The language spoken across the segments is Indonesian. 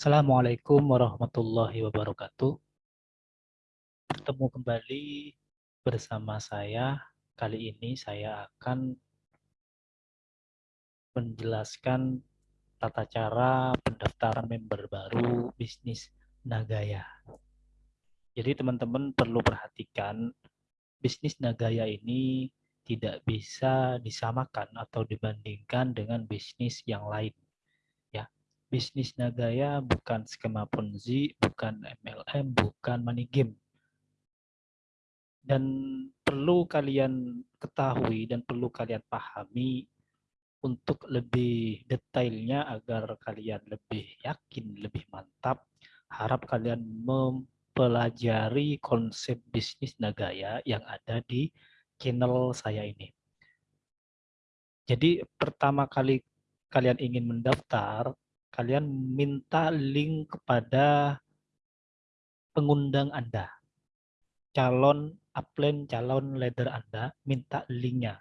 Assalamualaikum warahmatullahi wabarakatuh. Bertemu kembali bersama saya. Kali ini saya akan menjelaskan tata cara pendaftaran member baru bisnis Nagaya. Jadi teman-teman perlu perhatikan bisnis Nagaya ini tidak bisa disamakan atau dibandingkan dengan bisnis yang lain bisnis Nagaya bukan skema Ponzi, bukan MLM, bukan money game. Dan perlu kalian ketahui dan perlu kalian pahami untuk lebih detailnya agar kalian lebih yakin, lebih mantap, harap kalian mempelajari konsep bisnis Nagaya yang ada di channel saya ini. Jadi pertama kali kalian ingin mendaftar, kalian minta link kepada pengundang Anda. Calon upline, calon leader Anda, minta linknya.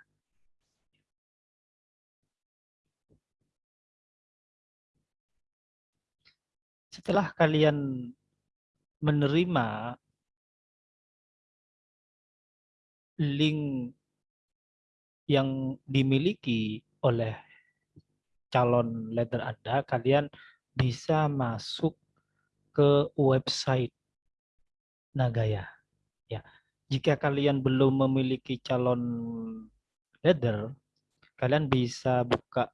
Setelah kalian menerima link yang dimiliki oleh calon leader Anda, kalian bisa masuk ke website Nagaya. Ya, jika kalian belum memiliki calon leader, kalian bisa buka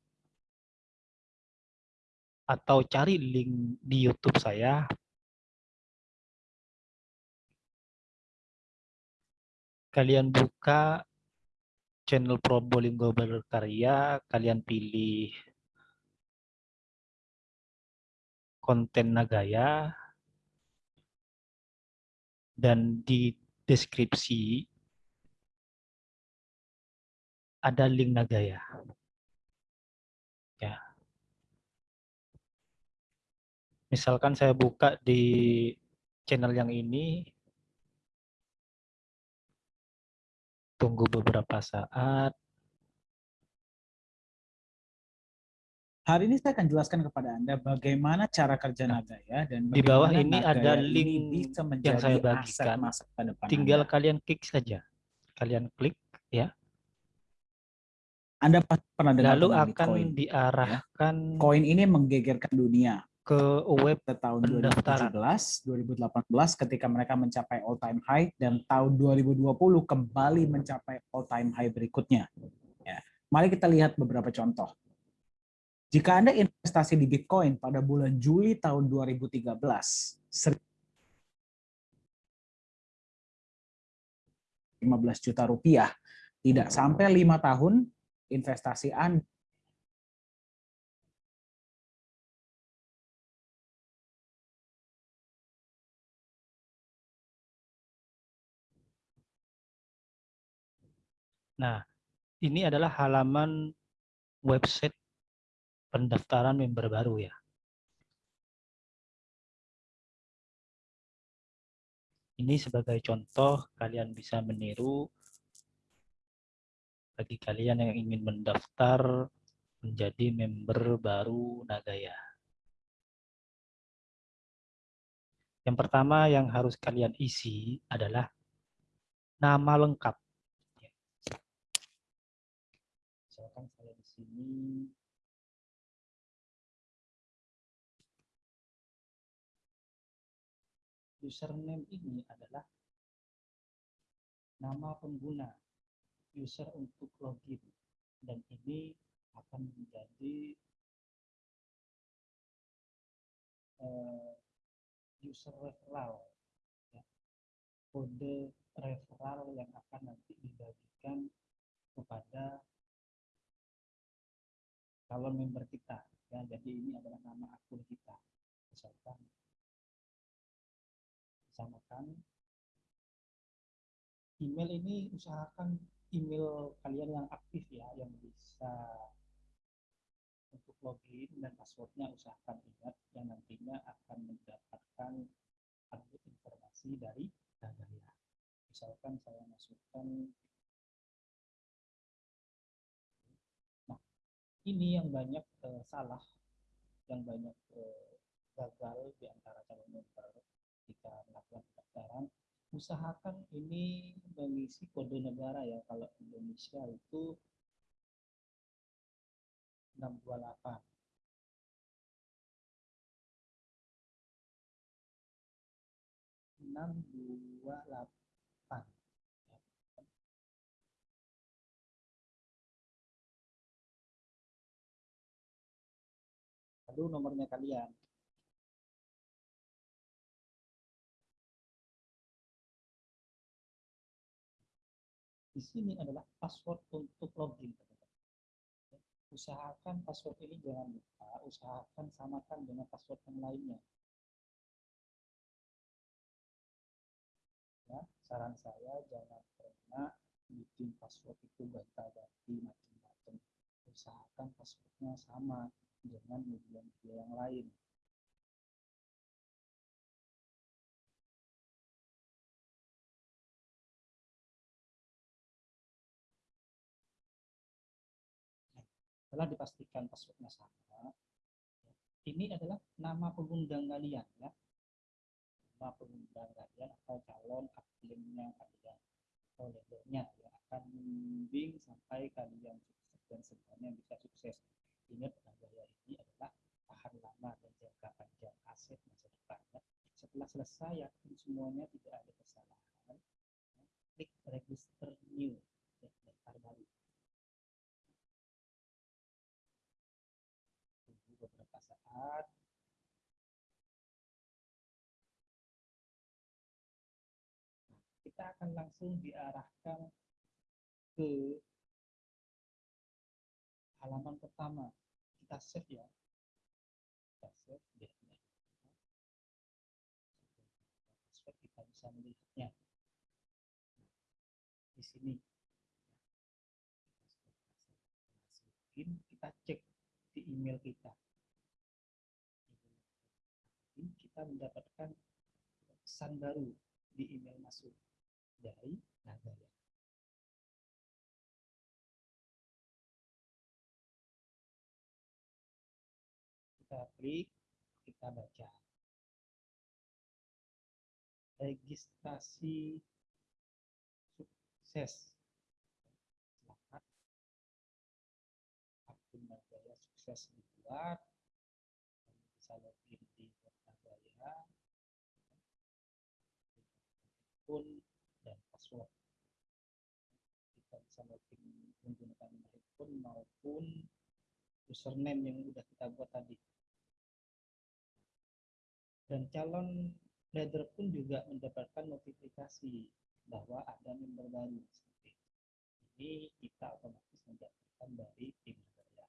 atau cari link di YouTube saya. Kalian buka channel Probolinggo Berkarya, kalian pilih konten Nagaya dan di deskripsi ada link Nagaya. Ya. Misalkan saya buka di channel yang ini, tunggu beberapa saat, Hari ini saya akan jelaskan kepada Anda bagaimana cara kerja nah, Nagaya dan di bawah ini ada link bisa yang saya bagikan. Masa depan Tinggal anda. kalian klik saja. Kalian klik ya. Anda pernah dengar Lalu akan Bitcoin, diarahkan ya? koin ini menggegerkan dunia ke web tahun 2017, 2018 ketika mereka mencapai all time high dan tahun 2020 kembali mencapai all time high berikutnya. Ya. Mari kita lihat beberapa contoh. Jika Anda investasi di Bitcoin pada bulan Juli tahun 2013, 15 juta rupiah, tidak sampai lima tahun investasi Anda. Nah, ini adalah halaman website pendaftaran member baru ya. Ini sebagai contoh kalian bisa meniru bagi kalian yang ingin mendaftar menjadi member baru Nagaya. Yang pertama yang harus kalian isi adalah nama lengkap. Misalkan saya di sini username ini adalah nama pengguna user untuk login dan ini akan menjadi uh, user referral ya. kode referral yang akan nanti dibagikan kepada calon member kita ya jadi ini adalah nama akun kita misalkan samakan email ini usahakan email kalian yang aktif ya yang bisa untuk login dan passwordnya usahakan ingat yang nantinya akan mendapatkan update informasi dari Dagaya. Misalkan saya masukkan nah ini yang banyak uh, salah yang banyak uh, gagal di antara calon member jika melakukan pendaftaran usahakan ini mengisi kode negara ya. Kalau Indonesia itu 628 628 lalu nomornya kalian di sini adalah password untuk login usahakan password ini jangan lupa usahakan samakan dengan password yang lainnya. Ya saran saya jangan pernah bikin password itu gonta-ganti macam-macam. Usahakan passwordnya sama dengan media-media yang lain setelah dipastikan passwordnya sama. Ini adalah nama pengundang kalian ya. Nama pengundang kalian atau calon aktifnya kalian atau leadernya yang akan membimbing sampai kalian sukses dan semuanya bisa sukses. Ingat gaya ini adalah tahan lama dan jangka panjang aset masa depan ya. setelah selesai yakin semuanya tidak ada kesalahan klik register new kita akan langsung diarahkan ke halaman pertama. Kita save ya. Kita save ya. password kita bisa melihatnya. Di sini. Kita cek di email kita. Kita mendapatkan pesan baru di email masuk dari Nagaya. Kita klik, kita baca. Registrasi sukses. Selamat. Akun Nagaya sukses dibuat. Bisa login di Nagaya. Pun dan password. Login menggunakan handphone maupun username yang sudah kita buat tadi. Dan calon leader pun juga mendapatkan notifikasi bahwa ada member baru. Ini kita otomatis mendapatkan dari tim saya.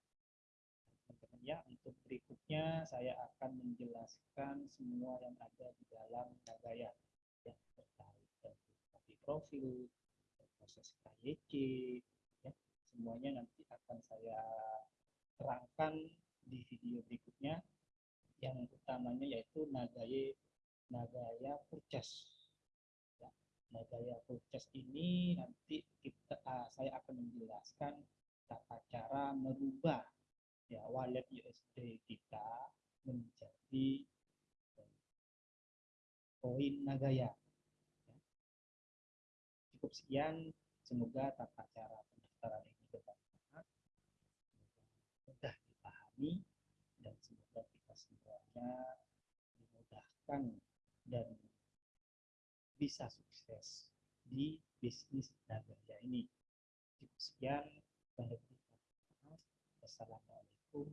Teman-teman ya, untuk berikutnya saya akan menjelaskan semua yang ada di dalam Nagaya yang terkait dengan profil, proses KYC, ya, semuanya nanti akan saya terangkan di video berikutnya yang utamanya yaitu Nagaya Nagaya Purchase. Ya, Nagaya Purchase ini nanti kita uh, saya akan menjelaskan tata cara merubah ya wallet USD kita menjadi koin Nagaya. Sekian, semoga tata cara pendaftaran ini bermanfaat, mudah dipahami dan semoga kita semuanya dimudahkan dan bisa sukses di bisnis Nagaya ini. Cukup sekian. Wassalamualaikum